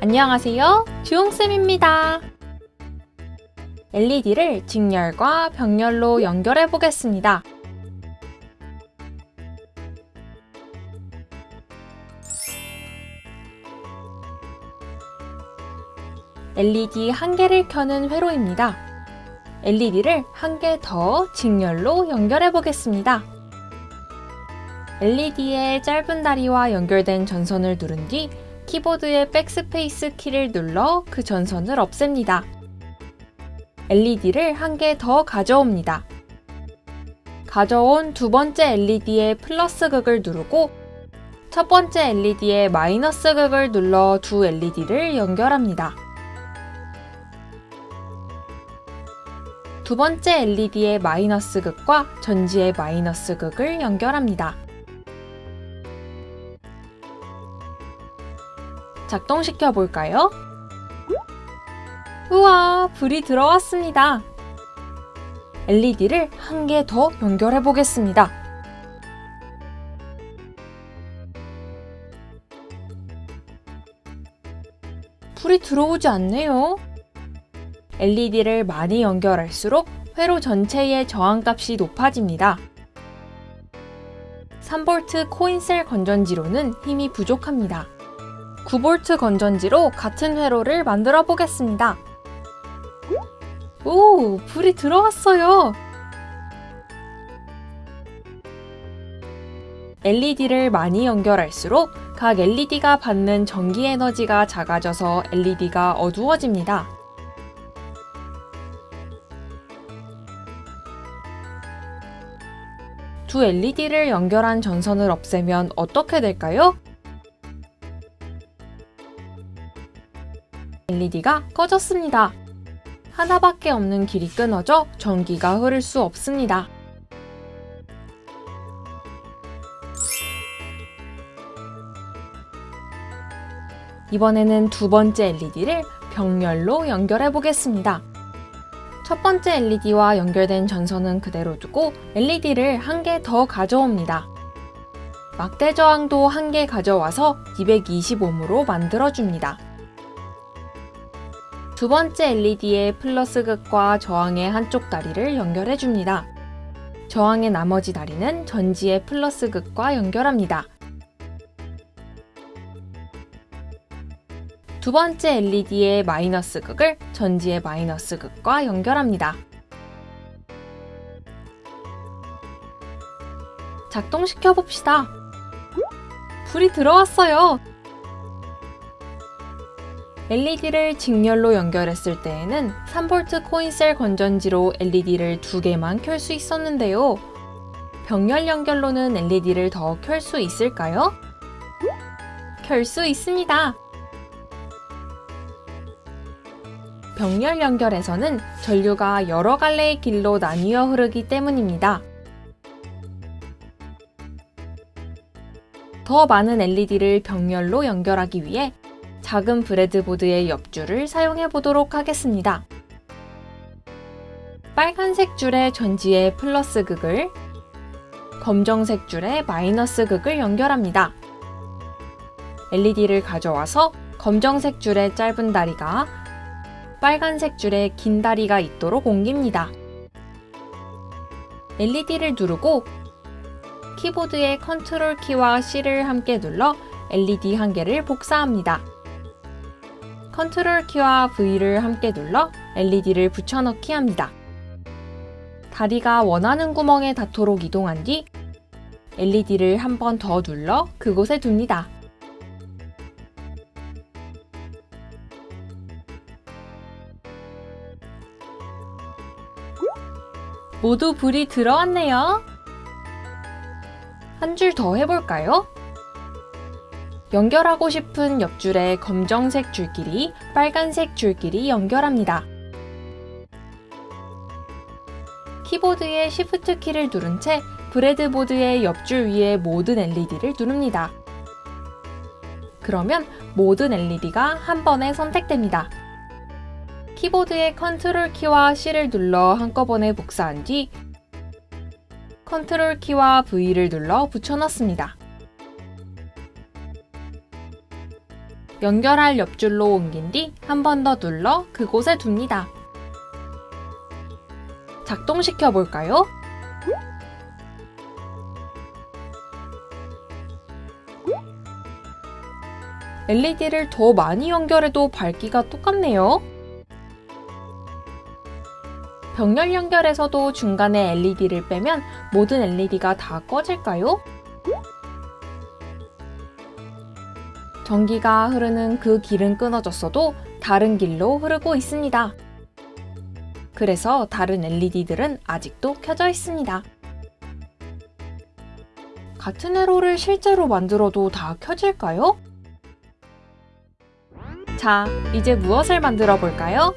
안녕하세요. 주홍쌤입니다. LED를 직렬과 병렬로 연결해 보겠습니다. LED 한 개를 켜는 회로입니다. LED를 한 개 더 직렬로 연결해 보겠습니다. LED의 짧은 다리와 연결된 전선을 누른 뒤 키보드의 백스페이스 키를 눌러 그 전선을 없앱니다. LED를 한 개 더 가져옵니다. 가져온 두 번째 LED의 플러스 극을 누르고 첫 번째 LED의 마이너스 극을 눌러 두 LED를 연결합니다. 두 번째 LED의 마이너스 극과 전지의 마이너스 극을 연결합니다. 작동시켜 볼까요? 우와, 불이 들어왔습니다. LED를 한 개 더 연결해 보겠습니다. 불이 들어오지 않네요. LED를 많이 연결할수록 회로 전체의 저항값이 높아집니다. 3V 코인셀 건전지로는 힘이 부족합니다. 9V 건전지로 같은 회로를 만들어 보겠습니다. 오, 불이 들어왔어요. LED를 많이 연결할수록 각 LED가 받는 전기 에너지가 작아져서 LED가 어두워집니다. 두 LED를 연결한 전선을 없애면 어떻게 될까요? LED가 꺼졌습니다. 하나밖에 없는 길이 끊어져 전기가 흐를 수 없습니다. 이번에는 두 번째 LED를 병렬로 연결해 보겠습니다. 첫 번째 LED와 연결된 전선은 그대로 두고 LED를 한 개 더 가져옵니다. 막대 저항도 한 개 가져와서 220ohm으로 만들어줍니다. 두 번째 LED의 플러스 극과 저항의 한쪽 다리를 연결해줍니다. 저항의 나머지 다리는 전지의 플러스 극과 연결합니다. 두 번째 LED의 마이너스 극을 전지의 마이너스 극과 연결합니다. 작동시켜 봅시다. 불이 들어왔어요. LED를 직렬로 연결했을 때에는 3V 코인셀 건전지로 LED를 두 개만 켤 수 있었는데요. 병렬 연결로는 LED를 더 켤 수 있을까요? 켤 수 있습니다. 병렬 연결에서는 전류가 여러 갈래의 길로 나뉘어 흐르기 때문입니다. 더 많은 LED를 병렬로 연결하기 위해 작은 브레드보드의 옆줄을 사용해 보도록 하겠습니다. 빨간색 줄의 전지의 플러스 극을 검정색 줄의 마이너스 극을 연결합니다. LED를 가져와서 검정색 줄의 짧은 다리가 빨간색 줄에 긴 다리가 있도록 옮깁니다. LED를 누르고 키보드의 컨트롤 키와 C를 함께 눌러 LED 한 개를 복사합니다. 컨트롤 키와 V를 함께 눌러 LED를 붙여넣기 합니다. 다리가 원하는 구멍에 닿도록 이동한 뒤 LED를 한 번 더 눌러 그곳에 둡니다. 모두 불이 들어왔네요. 한 줄 더 해볼까요? 연결하고 싶은 옆줄에 검정색 줄끼리 빨간색 줄끼리 연결합니다. 키보드의 Shift 키를 누른 채 breadboard의 옆줄 위에 모든 LED를 누릅니다. 그러면 모든 LED가 한 번에 선택됩니다. 키보드의 컨트롤 키와 C를 눌러 한꺼번에 복사한 뒤 컨트롤 키와 V를 눌러 붙여넣습니다. 연결할 옆줄로 옮긴 뒤 한 번 더 눌러 그곳에 둡니다. 작동시켜 볼까요? LED를 더 많이 연결해도 밝기가 똑같네요. 병렬 연결에서도 중간에 LED를 빼면 모든 LED가 다 꺼질까요? 전기가 흐르는 그 길은 끊어졌어도 다른 길로 흐르고 있습니다. 그래서 다른 LED들은 아직도 켜져 있습니다. 같은 회로를 실제로 만들어도 다 켜질까요? 자, 이제 무엇을 만들어 볼까요?